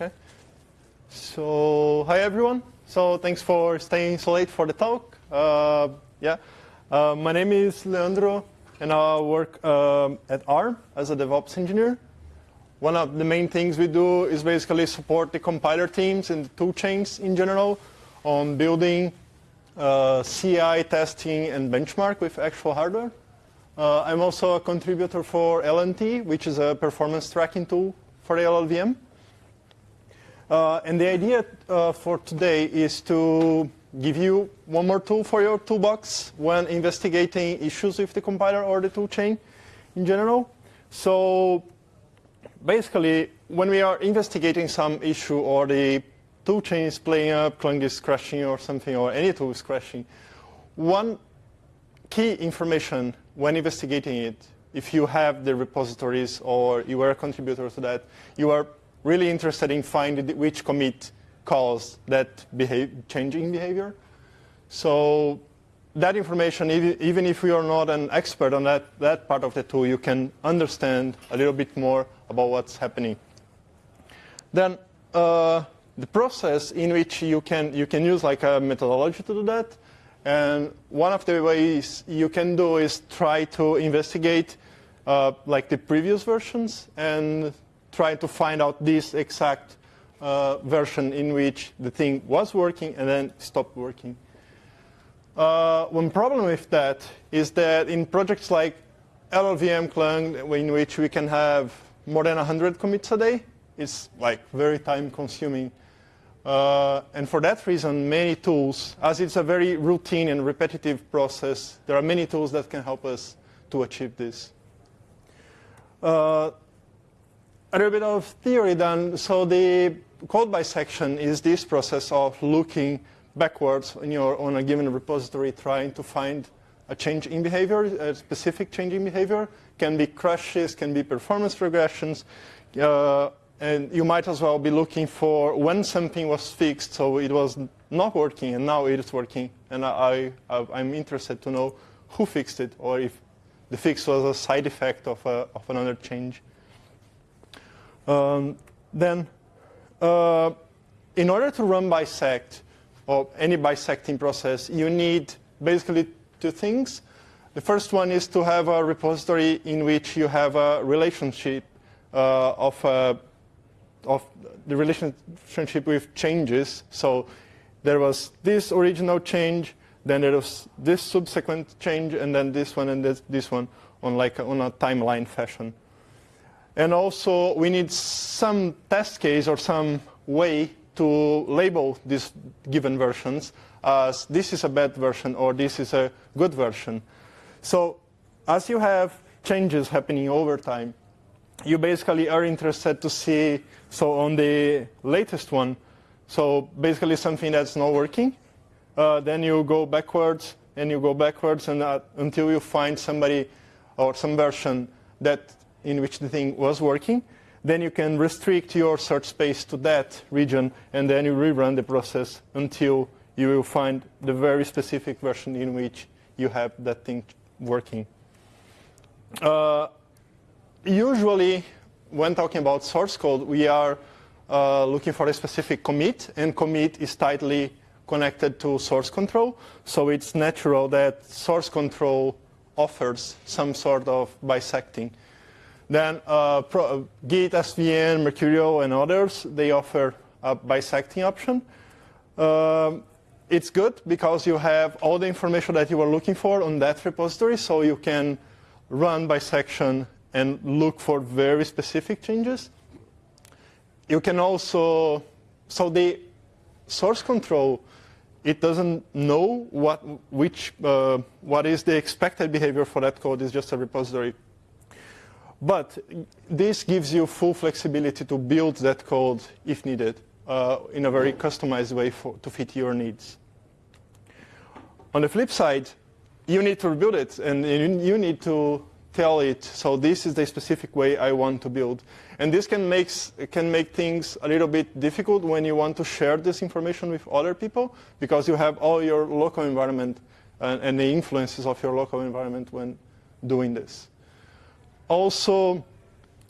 Okay. So, hi everyone. So, thanks for staying so late for the talk. Uh, yeah. Uh, my name is Leandro, and I work um, at ARM as a DevOps engineer. One of the main things we do is basically support the compiler teams and the tool chains in general on building uh, CI testing and benchmark with actual hardware. Uh, I'm also a contributor for LNT, which is a performance tracking tool for the LLVM. Uh, and the idea uh, for today is to give you one more tool for your toolbox when investigating issues with the compiler or the toolchain in general. So basically, when we are investigating some issue or the toolchain is playing up, Clang is crashing or something, or any tool is crashing, one key information when investigating it, if you have the repositories or you are a contributor to that, you are really interested in finding which commit caused that changing behavior. So that information, even if you are not an expert on that, that part of the tool, you can understand a little bit more about what's happening. Then uh, the process in which you can, you can use like a methodology to do that and one of the ways you can do is try to investigate uh, like the previous versions and try to find out this exact uh, version in which the thing was working and then stopped working. Uh, one problem with that is that in projects like LLVM Clang, in which we can have more than 100 commits a day, it's like very time consuming. Uh, and for that reason, many tools, as it's a very routine and repetitive process, there are many tools that can help us to achieve this. Uh, a little bit of theory then. So the code bisection is this process of looking backwards in your, on a given repository, trying to find a change in behavior, a specific change in behavior. Can be crashes, can be performance regressions, uh, and you might as well be looking for when something was fixed, so it was not working, and now it is working. And I, I, am interested to know who fixed it, or if the fix was a side effect of, a, of another change. Um, then, uh, in order to run bisect, or any bisecting process, you need basically two things. The first one is to have a repository in which you have a relationship uh, of a of the relationship with changes. So there was this original change, then there was this subsequent change, and then this one and this, this one on like on a timeline fashion. And also we need some test case or some way to label these given versions as this is a bad version or this is a good version. So as you have changes happening over time, you basically are interested to see, so on the latest one, so basically something that's not working, uh, then you go backwards and you go backwards and uh, until you find somebody or some version that in which the thing was working, then you can restrict your search space to that region and then you rerun the process until you will find the very specific version in which you have that thing working. Uh, usually, when talking about source code, we are uh, looking for a specific commit, and commit is tightly connected to source control. So it's natural that source control offers some sort of bisecting. Then uh, Pro, Git, SVN, Mercurial, and others, they offer a bisecting option. Um, it's good because you have all the information that you are looking for on that repository, so you can run bisection and look for very specific changes. You can also, so the source control, it doesn't know what, which, uh, what is the expected behavior for that code, it's just a repository. But this gives you full flexibility to build that code if needed uh, in a very customized way for, to fit your needs. On the flip side, you need to rebuild it, and you need to tell it, so this is the specific way I want to build. And this can make, can make things a little bit difficult when you want to share this information with other people, because you have all your local environment and, and the influences of your local environment when doing this. Also,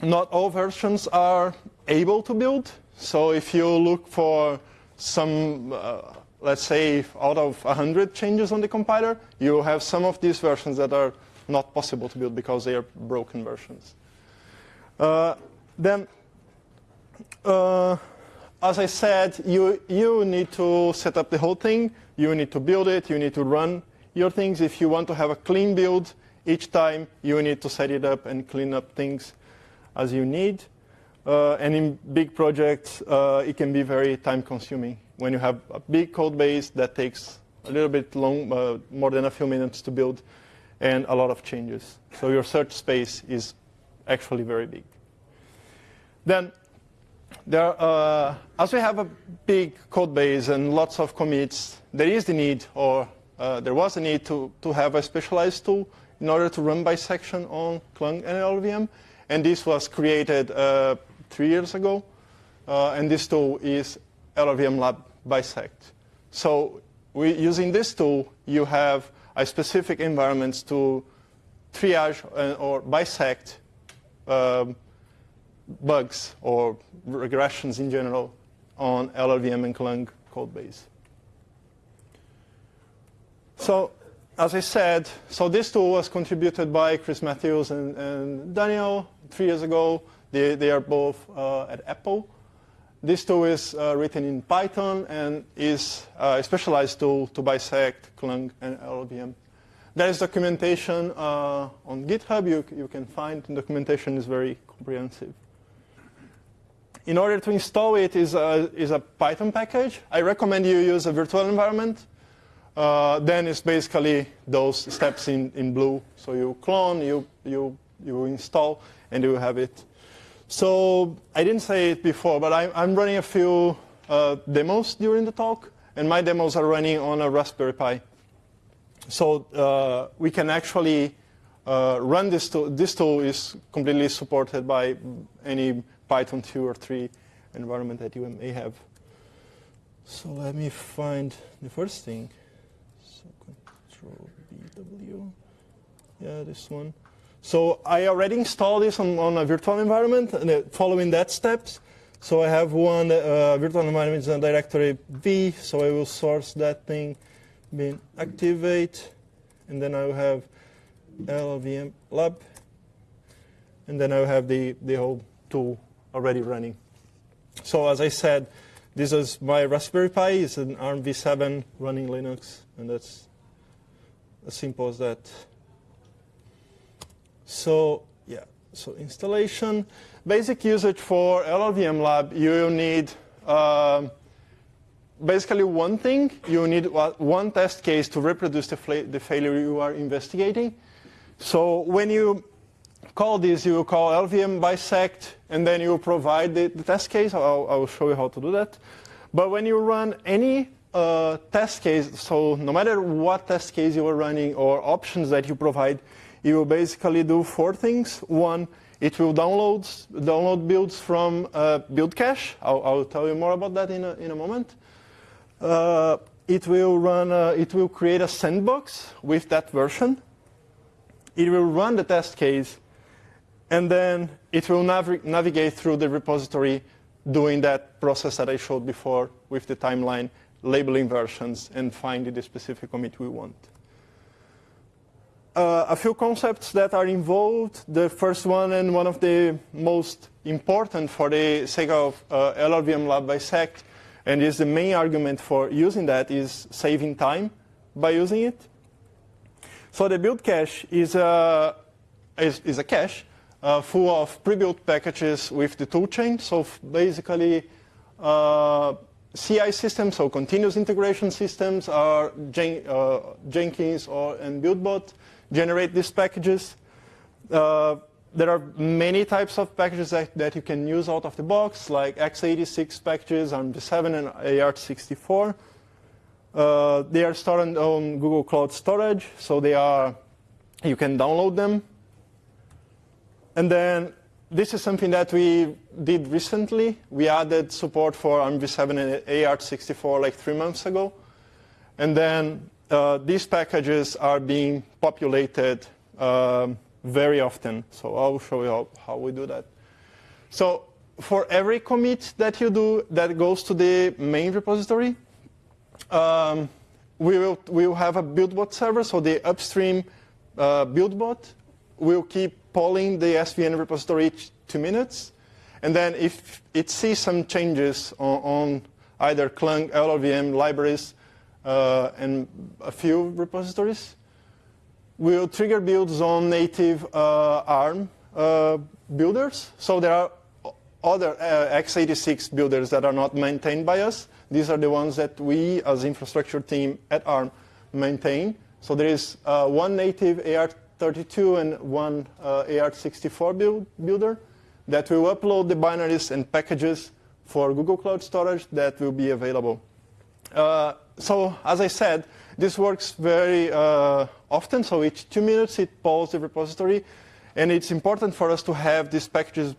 not all versions are able to build. So if you look for some, uh, let's say, out of 100 changes on the compiler, you have some of these versions that are not possible to build because they are broken versions. Uh, then, uh, as I said, you, you need to set up the whole thing. You need to build it. You need to run your things. If you want to have a clean build each time, you need to set it up and clean up things as you need. Uh, and in big projects, uh, it can be very time consuming. When you have a big code base that takes a little bit long, uh, more than a few minutes to build, and a lot of changes. So your search space is actually very big. Then, there, uh, as we have a big code base and lots of commits, there is the need, or uh, there was a need to, to have a specialized tool in order to run bisection on Clang and LLVM. And this was created uh, three years ago. Uh, and this tool is LLVM Lab Bisect. So we, using this tool, you have a specific environments to triage uh, or bisect um, bugs or regressions in general on LLVM and Clang code base. So as I said, so this tool was contributed by Chris Matthews and, and Daniel three years ago. They, they are both uh, at Apple. This tool is uh, written in Python and is a specialized tool to bisect Clang and LLVM. There is documentation uh, on GitHub you, you can find. The documentation is very comprehensive. In order to install it is a, is a Python package. I recommend you use a virtual environment. Uh, then it's basically those steps in, in blue. So you clone, you, you, you install, and you have it. So I didn't say it before, but I, I'm running a few uh, demos during the talk, and my demos are running on a Raspberry Pi. So uh, we can actually uh, run this tool. This tool is completely supported by any Python 2 or 3 environment that you may have. So let me find the first thing. Control BW. Yeah, this one. So I already installed this on, on a virtual environment, and uh, following that steps. So I have one uh, virtual environment in directory V, so I will source that thing, bin activate, and then I will have LLVM lab, and then I will have the, the whole tool already running. So as I said, this is my Raspberry Pi. It's an ARM v7 running Linux, and that's as simple as that. So yeah, so installation. Basic usage for LLVM Lab, you need uh, basically one thing. You need one test case to reproduce the, the failure you are investigating. So when you call this, you call LVM bisect, and then you provide the, the test case. I'll, I'll, show you how to do that. But when you run any uh, test case, so no matter what test case you are running or options that you provide, you will basically do four things. One, it will download, download builds from uh, build cache. I'll, I'll, tell you more about that in a, in a moment. Uh, it will run, uh, it will create a sandbox with that version. It will run the test case and then it will nav navigate through the repository doing that process that I showed before with the timeline, labeling versions, and finding the specific commit we want. Uh, a few concepts that are involved. The first one and one of the most important for the sake of uh, LLVM Lab Bisect, and is the main argument for using that, is saving time by using it. So the build cache is a, is, is a cache uh, full of pre-built packages with the toolchain. So basically, uh, CI systems, so continuous integration systems, are Jen uh, Jenkins or and BuildBot generate these packages. Uh, there are many types of packages that, that, you can use out of the box, like x86 packages, ARMv7 and AArch64. Uh, they are stored on Google Cloud Storage, so they are you can download them and then this is something that we did recently. We added support for ARMv7 and AArch64 like three months ago. And then uh, these packages are being populated um, very often. So I'll show you how, how, we do that. So for every commit that you do that goes to the main repository, um, we will we will have a buildbot server, so the upstream uh, buildbot will keep polling the SVN repository each two minutes, and then if it sees some changes on, on either Clang, LLVM libraries, uh, and a few repositories, we'll trigger builds on native uh, ARM uh, builders. So there are other uh, x86 builders that are not maintained by us. These are the ones that we, as infrastructure team at ARM, maintain. So there is uh, one native AArch32 and one uh, AArch64 build, builder that will upload the binaries and packages for Google Cloud Storage that will be available. Uh, so as I said, this works very uh, often. So each two minutes it polls the repository. And it's important for us to have these packages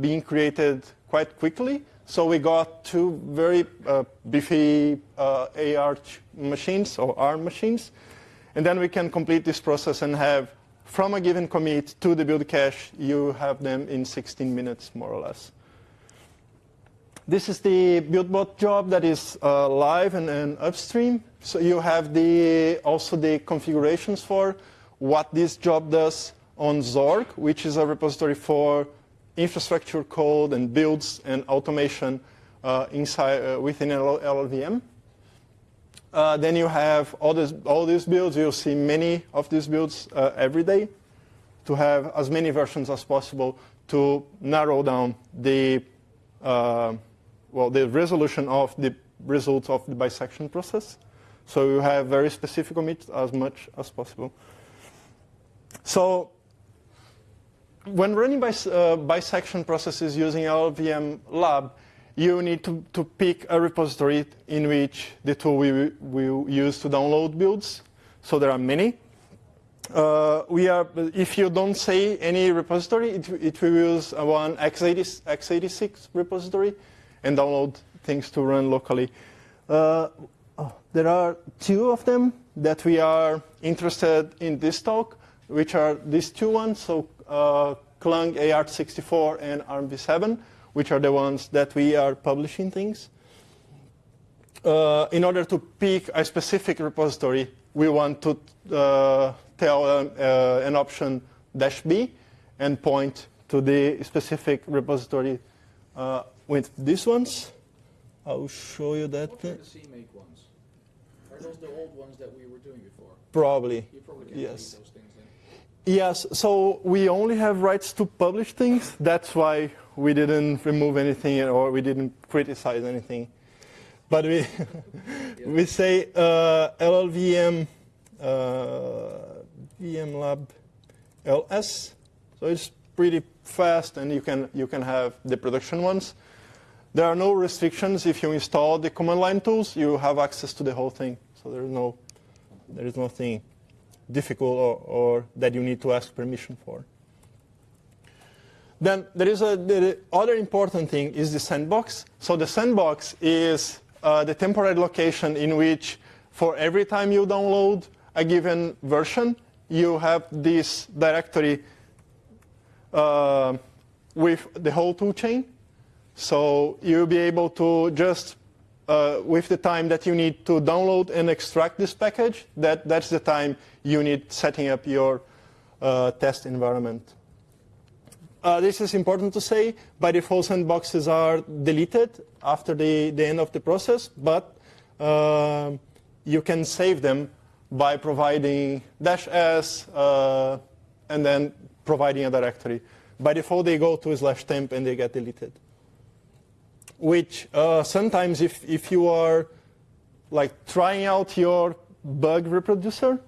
being created quite quickly. So we got two very uh, beefy uh, AR machines or ARM machines. And then we can complete this process and have from a given commit to the build cache, you have them in 16 minutes, more or less. This is the BuildBot job that is uh, live and, and, upstream. So you have the also the configurations for what this job does on Zorg, which is a repository for infrastructure code and builds and automation uh, inside uh, within LLVM. Uh, then you have all, this, all these builds. You'll see many of these builds uh, every day to have as many versions as possible to narrow down the uh, well, the resolution of the results of the bisection process. So you have very specific commits as much as possible. So when running bis uh, bisection processes using LLVM lab, you need to, to pick a repository in which the tool will, will use to download builds. So there are many. Uh, we are, if you don't say any repository, it, it will use one x80, x86 repository and download things to run locally. Uh, oh, there are two of them that we are interested in this talk, which are these two ones, so uh, Clang AArch64 and ARMv7, which are the ones that we are publishing things. Uh, in order to pick a specific repository, we want to uh, tell um, uh, an option dash B and point to the specific repository uh, with these ones. I'll show you that. What are the CMake ones? Are those the old ones that we were doing before? Probably. You probably yes. those things then. Yes, so we only have rights to publish things. That's why we didn't remove anything or we didn't criticize anything. But we, we say uh, LLVM, uh, VM lab LS. So it's pretty fast and you can, you can have the production ones. There are no restrictions. If you install the command line tools, you have access to the whole thing. So there is no, there is nothing difficult or, or that you need to ask permission for. Then there is a, the other important thing is the sandbox. So the sandbox is uh, the temporary location in which for every time you download a given version, you have this directory uh, with the whole toolchain. So you'll be able to just, uh, with the time that you need to download and extract this package, that, that's the time you need setting up your uh, test environment. Uh, this is important to say. By default, sandboxes are deleted after the, the end of the process, but uh, you can save them by providing dash s uh, and then providing a directory. By default, they go to slash temp and they get deleted which uh, sometimes if, if you are like trying out your bug reproducer,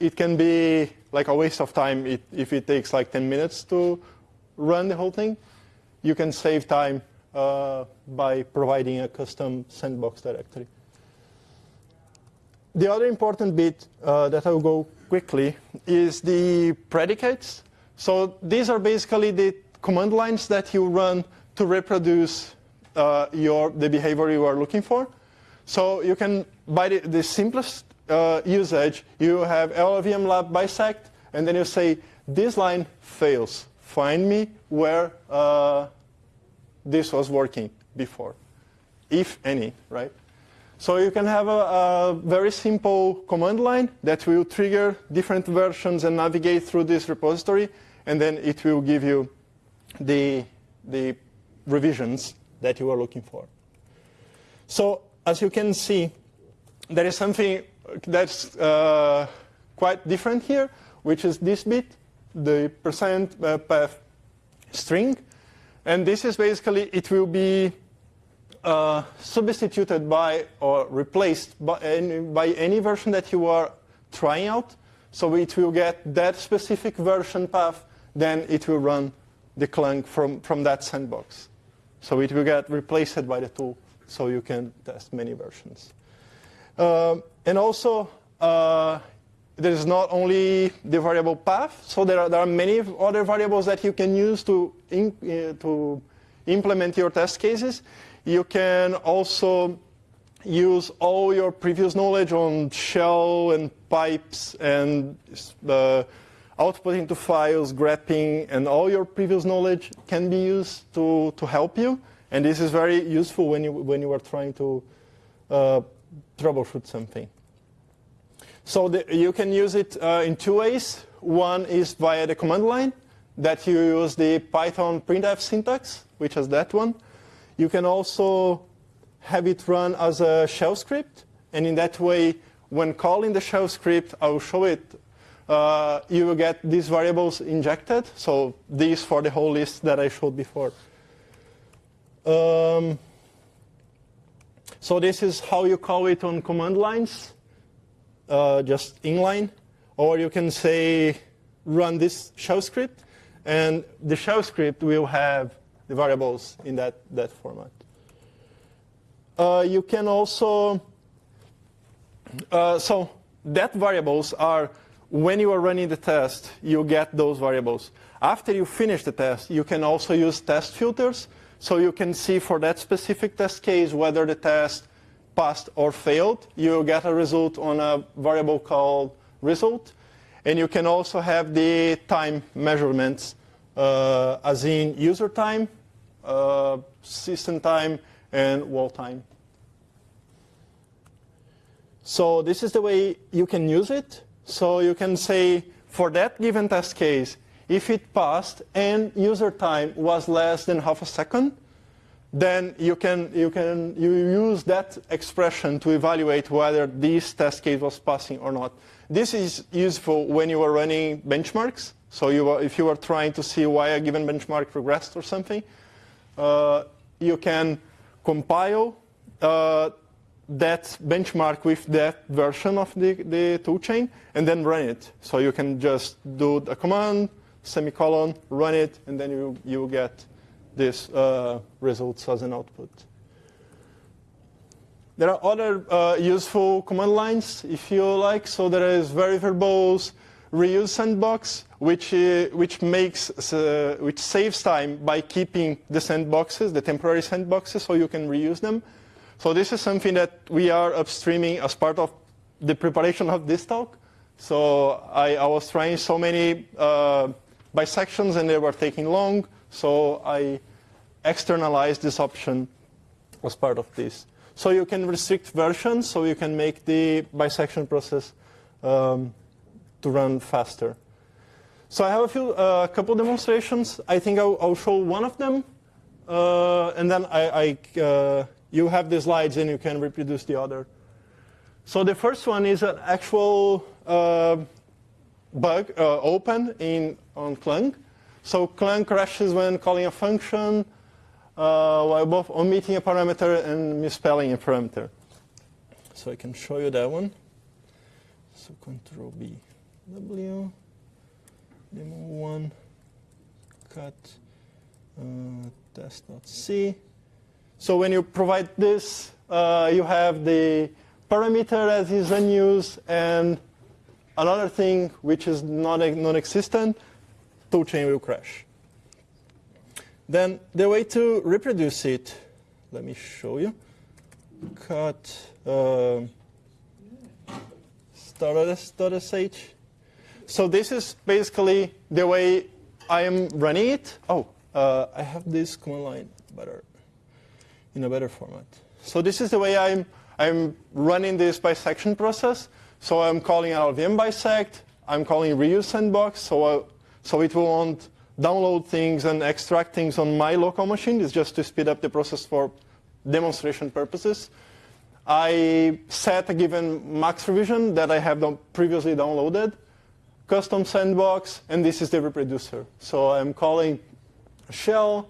it can be like a waste of time if it takes like 10 minutes to run the whole thing. You can save time uh, by providing a custom sandbox directory. The other important bit uh, that I will go quickly is the predicates. So these are basically the command lines that you run to reproduce uh, your, the behavior you are looking for. So you can, by the, the simplest uh, usage, you have LLVM lab bisect, and then you say, this line fails. Find me where, uh, this was working before, if any, right? So you can have a, a, very simple command line that will trigger different versions and navigate through this repository, and then it will give you the, the revisions that you are looking for. So as you can see, there is something that's uh, quite different here, which is this bit, the percent uh, path string. And this is basically, it will be uh, substituted by or replaced by any, by any version that you are trying out. So it will get that specific version path, then it will run the Clang from, from that sandbox. So it will get replaced by the tool, so you can test many versions. Um, and also, uh, there is not only the variable path, so there are, there are many other variables that you can use to, in, uh, to implement your test cases. You can also use all your previous knowledge on shell and pipes and uh, outputting to files, grepping, and all your previous knowledge can be used to, to help you. And this is very useful when you, when you are trying to uh, troubleshoot something. So the, you can use it uh, in two ways. One is via the command line, that you use the Python printf syntax, which is that one. You can also have it run as a shell script. And in that way, when calling the shell script, I'll show it, uh, you will get these variables injected. So these for the whole list that I showed before. Um, so this is how you call it on command lines, uh, just inline. Or you can say, run this shell script. And the shell script will have the variables in that, that format. Uh, you can also, uh, so that variables are, when you are running the test, you get those variables. After you finish the test, you can also use test filters. So you can see for that specific test case whether the test passed or failed. You get a result on a variable called result. And you can also have the time measurements, uh, as in user time, uh, system time, and wall time. So this is the way you can use it. So you can say, for that given test case, if it passed and user time was less than half a second, then you can, you can you use that expression to evaluate whether this test case was passing or not. This is useful when you are running benchmarks. So you are, if you are trying to see why a given benchmark regressed or something, uh, you can compile uh, that benchmark with that version of the, the toolchain and then run it. So you can just do a command, semicolon, run it, and then you, you get these uh, results as an output. There are other uh, useful command lines, if you like. So there is very verbose reuse sandbox, which, uh, which, makes, uh, which saves time by keeping the sandboxes, the temporary sandboxes, so you can reuse them. So this is something that we are upstreaming as part of the preparation of this talk. So I, I was trying so many uh, bisections and they were taking long. So I externalize this option as part of this. So you can restrict versions, so you can make the bisection process um, to run faster. So I have a few, uh, couple demonstrations. I think I'll, I'll show one of them, uh, and then I, I uh, you have the slides and you can reproduce the other. So the first one is an actual uh, bug uh, open in on Clang. So Clang crashes when calling a function uh, while both omitting a parameter and misspelling a parameter. So I can show you that one. So Control B, W, demo one, cut, uh, test.c. So when you provide this, uh, you have the parameter as is unused and another thing which is not non-existent, toolchain will crash. Then the way to reproduce it, let me show you. Cut uh. So this is basically the way I am running it. Oh, uh, I have this command line better in a better format. So this is the way I'm I'm running this bisection process. So I'm calling LLVM bisect. I'm calling reuse sandbox. So uh, so it won't download things and extract things on my local machine. It's just to speed up the process for demonstration purposes. I set a given max revision that I have previously downloaded, custom sandbox, and this is the reproducer. So I'm calling shell,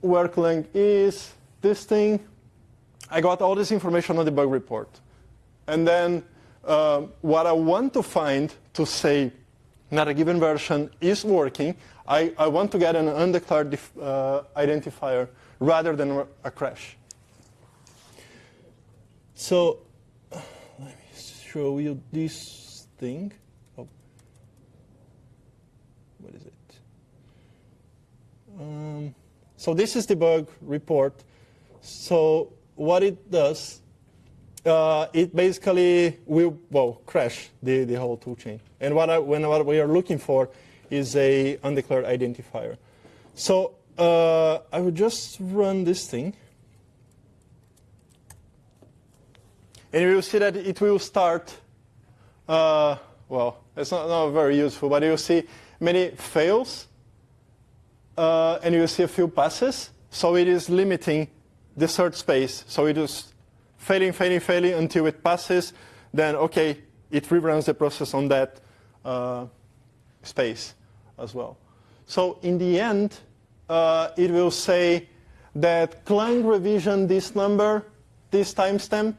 work length is this thing. I got all this information on the bug report. And then uh, what I want to find to say that a given version is working, I, I want to get an undeclared uh, identifier rather than a crash. So let me show you this thing. Oh. What is it? Um, so this is the bug report. So what it does, uh, it basically will well crash the, the whole toolchain. And what, I, when, what we are looking for is a undeclared identifier. So uh, I will just run this thing. And you will see that it will start, uh, well, it's not, not very useful, but you'll see many fails, uh, and you'll see a few passes. So it is limiting the search space. So it is failing, failing, failing until it passes. Then, OK, it reruns the process on that uh, space as well. So in the end, uh, it will say that Clang revision this number, this timestamp,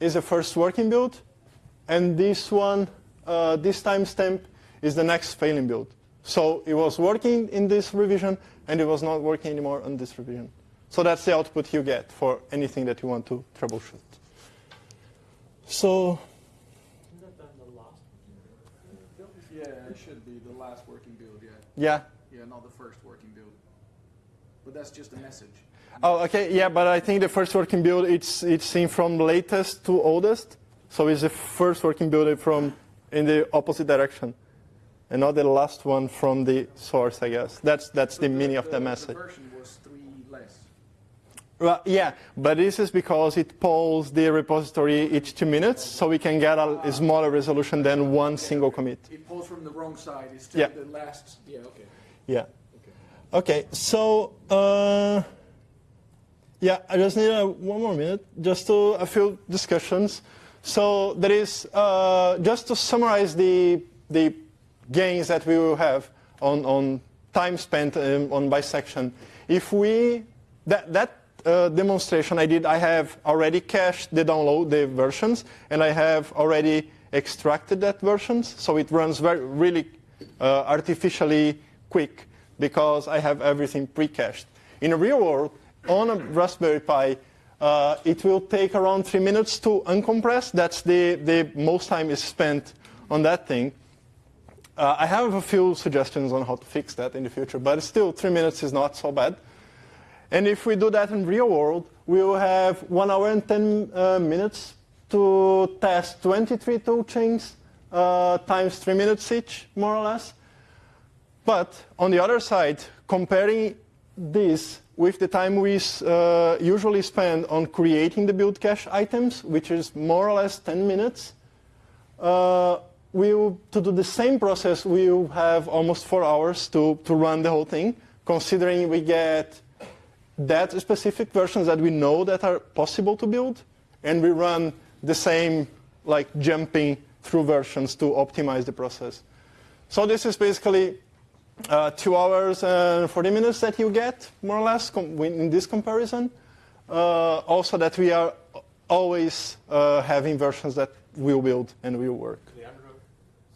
is the first working build, and this one, uh, this timestamp, is the next failing build. So it was working in this revision, and it was not working anymore on this revision. So that's the output you get for anything that you want to troubleshoot. So. Yeah, it should be the last working build, yeah. Yeah. Yeah, not the first working build. But that's just a message. Oh, okay, yeah, but I think the first working build, it's, it's seen from latest to oldest. So it's the first working build from in the opposite direction. And not the last one from the source, I guess. That's, that's So the meaning of the The message. version was. Well, yeah, but this is because it polls the repository each two minutes, so we can get a, smaller resolution than one single commit. It pulls from the wrong side. It's still Yeah. the last. Yeah, okay. Yeah. Okay, so uh, yeah, I just need a, one more minute, just to a few discussions. So there is uh, just to summarize the the gains that we will have on on time spent um, on bisection. If we that that uh, demonstration I did, I have already cached the download the versions, and I have already extracted that versions, so it runs very really uh, artificially quick because I have everything pre-cached. In the real world, on a Raspberry Pi, uh, it will take around three minutes to uncompress. That's the, the most time is spent on that thing. Uh, I have a few suggestions on how to fix that in the future, but still, three minutes is not so bad. And if we do that in real world, we will have one hour and 10 uh, minutes to test 23 tool chains uh, times three minutes each, more or less. But on the other side, comparing this with the time we uh, usually spend on creating the build cache items, which is more or less 10 minutes, uh, we will, to do the same process, we will have almost four hours to, to run the whole thing, considering we get that specific versions that we know that are possible to build, and we run the same like jumping through versions to optimize the process. So this is basically uh, two hours and 40 minutes that you get, more or less, in this comparison. Uh, also that we are always uh, having versions that will build and will work. Leandro,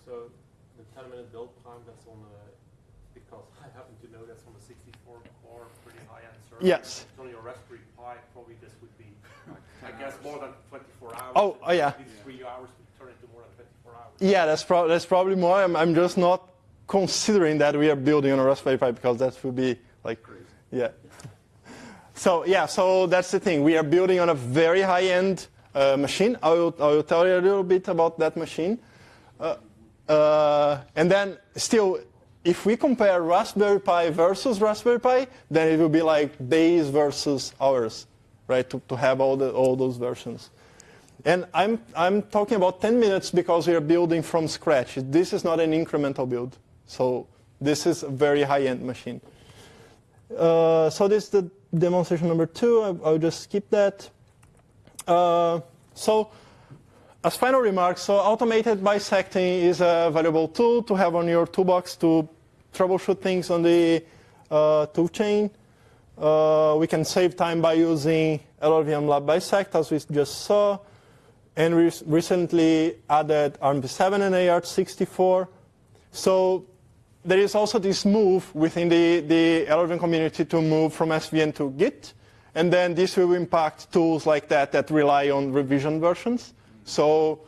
so the 10 minute build time, that's on a, because I happen to know that's on a 64 core, pretty high end server. Yes. On your Raspberry Pi, probably this would be, I guess, more than 24 hours. Oh, oh, yeah. Maybe three hours would turn into more than 24 hours. Yeah, that's, prob- that's probably more. I'm, I'm just not considering that we are building on a Raspberry Pi because that would be like, Crazy. yeah. So yeah, so that's the thing. We are building on a very high-end uh, machine. I will, I will tell you a little bit about that machine. Uh, uh, and then still, if we compare Raspberry Pi versus Raspberry Pi, then it will be like days versus hours, right? To, to have all, the, all those versions. And I'm, I'm talking about 10 minutes because we are building from scratch. This is not an incremental build. So this is a very high-end machine. Uh, so this is the demonstration number two. I, I'll just skip that. Uh, so as final remarks, so automated bisecting is a valuable tool to have on your toolbox to troubleshoot things on the uh, toolchain. Uh, we can save time by using LLVM Lab Bisect, as we just saw. And recently added ARMv7 and AArch64. So there is also this move within the, the LLVM community to move from SVN to Git. And then this will impact tools like that that rely on revision versions. So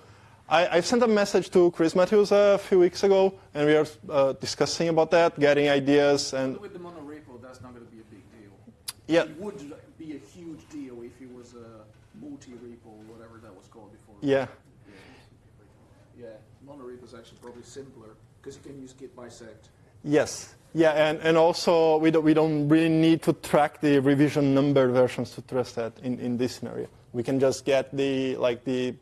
I, I sent a message to Chris Matthews a few weeks ago, and we are uh, discussing about that, getting ideas. and With the monorepo, that's not going to be a big deal. Yeah. It would be a huge deal if it was a multi-repo or whatever that was called before. Yeah, Yeah, monorepo is actually probably simpler because you can use git bisect. yes. Yeah, and, and also we don't, we don't really need to track the revision number versions to trust that in, in this scenario. We can just get the like the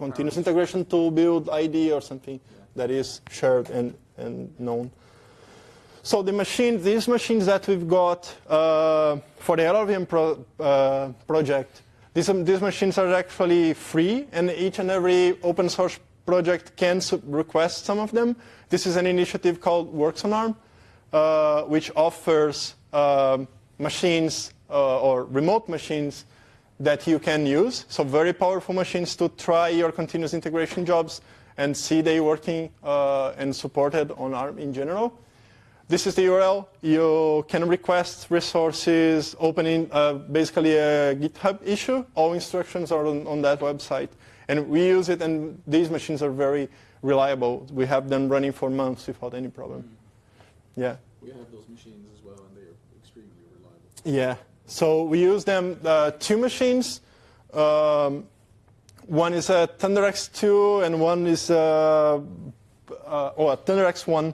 continuous integration tool build ID or something that is shared and, and known. So the machine, these machines that we've got uh, for the LLVM pro, uh, project, these, um, these machines are actually free, and each and every open source project can request some of them. This is an initiative called Works on ARM, uh, which offers um, machines uh, or remote machines that you can use. So very powerful machines to try your continuous integration jobs and see they working uh, and supported on ARM in general. This is the URL. You can request resources, opening uh, basically a GitHub issue. All instructions are on, on, that website. And we use it, and these machines are very reliable. We have them running for months without any problem. Yeah. We have those machines as well, and they are extremely reliable. Yeah. So we use them, uh, two machines. Um, one is a ThunderX2, and one is a, uh, oh, a ThunderX1.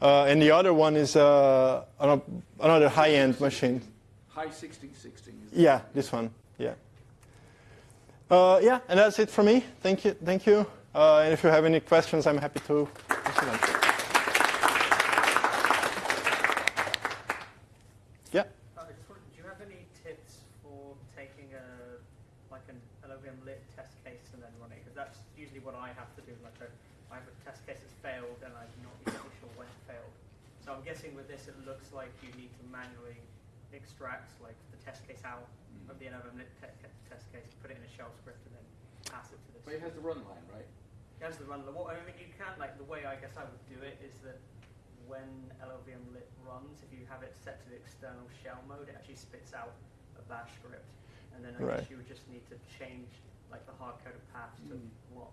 Uh, and the other one is uh, another high-end machine. Hi1616. Yeah, this one. Yeah. Uh, yeah, and that's it for me. Thank you. Thank you. Uh, and if you have any questions, I'm happy to answer them. Yeah. do you have any tips for taking a like an LLVM lit test case and then running? Because that's usually what I have to do. Like a, I have a test case that's failed, and I'm not exactly sure when it failed. So guessing with this, it looks like you need to manually extract like the test case out Mm. of the LLVM lit te test case, put it in a shell script, and then pass it to this. But it has the run line, right? It has the run. What I mean, you can like the way I guess I would do it is that when LLVM lit runs, if you have it set to the external shell mode, it actually spits out a bash script, and then I Right. guess you would just need to change like the hard-coded path to Mm. what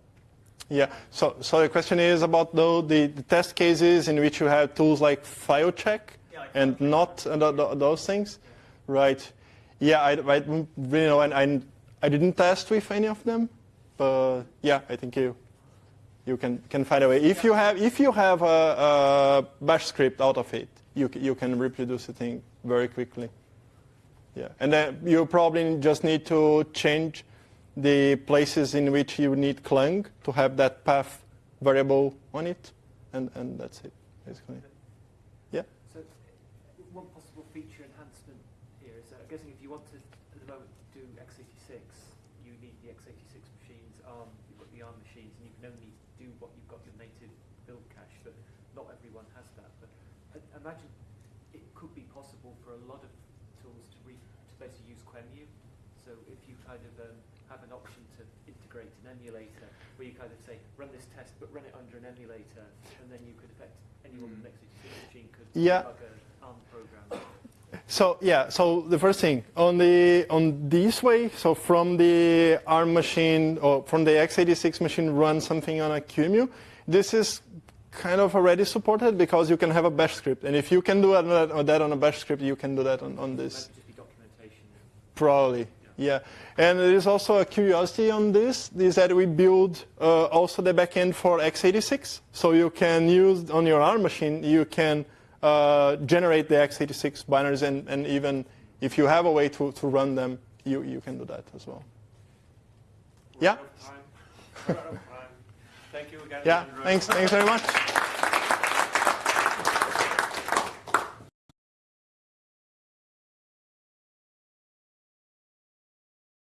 Yeah. So, so the question is about the, the, the test cases in which you have tools like FileCheck Yeah, like and not uh, th- th- those things, right? Yeah, I, I really know, and I, I didn't test with any of them, but yeah, I think you you can, can find a way. If you have if you have a, a bash script out of it, you you can reproduce the thing very quickly. Yeah, and then you probably just need to change the places in which you need Clang to have that path variable on it, and, and that's it, basically. Yeah. So one possible feature enhancement here is that I'm guessing if you want to, at the moment, do x86, you need the x86 machines, ARM, you've got the ARM machines, and you can only do what you've got your native build cache, but not everyone has that. But I I imagine it could be possible for a lot of tools to, re, to basically use QEMU. So if you kind of um, have an option to integrate an emulator, where you kind of say, run this test, but run it under an emulator, and then you could affect anyone with mm. an x86 machine could Yeah. debug an ARM program. So yeah, so the first thing on the on this way, so from the ARM machine or from the x86 machine run something on a QEMU, this is kind of already supported because you can have a bash script, and if you can do that, that on a bash script, you can do that on, on this might just be documentation. probably. Yeah, and there is also a curiosity on this, is that we build uh, also the backend for x86. So you can use, on your ARM machine, you can uh, generate the x86 binaries, and, and even if you have a way to, to run them, you, you can do that as well. We're Yeah. out of time. We're out of time. Thank you again. Yeah, thanks, thanks very much.